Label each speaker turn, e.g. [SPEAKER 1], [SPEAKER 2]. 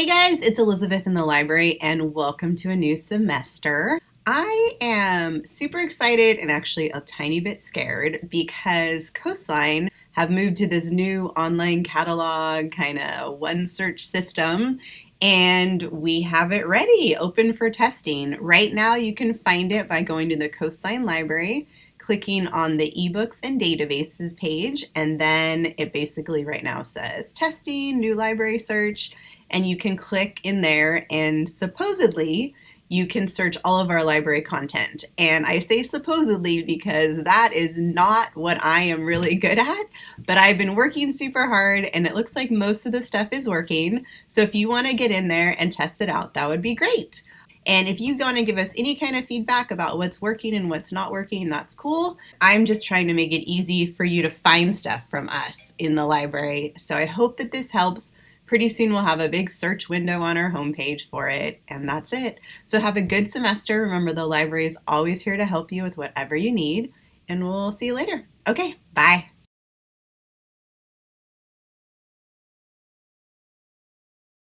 [SPEAKER 1] Hey guys, it's Elizabeth in the library and welcome to a new semester. I am super excited and actually a tiny bit scared because Coastline have moved to this new online catalog kind of one search system and we have it ready, open for testing. Right now you can find it by going to the Coastline Library, clicking on the ebooks and databases page, and then it basically right now says testing, new library search, and you can click in there and supposedly you can search all of our library content. And I say supposedly because that is not what I am really good at, but I've been working super hard and it looks like most of the stuff is working. So if you want to get in there and test it out, that would be great. And if you want to give us any kind of feedback about what's working and what's not working, that's cool. I'm just trying to make it easy for you to find stuff from us in the library. So I hope that this helps. Pretty soon we'll have a big search window on our homepage for it, and that's it. So have a good semester. Remember, the library is always here to help you with whatever you need, and we'll see you later. Okay, bye.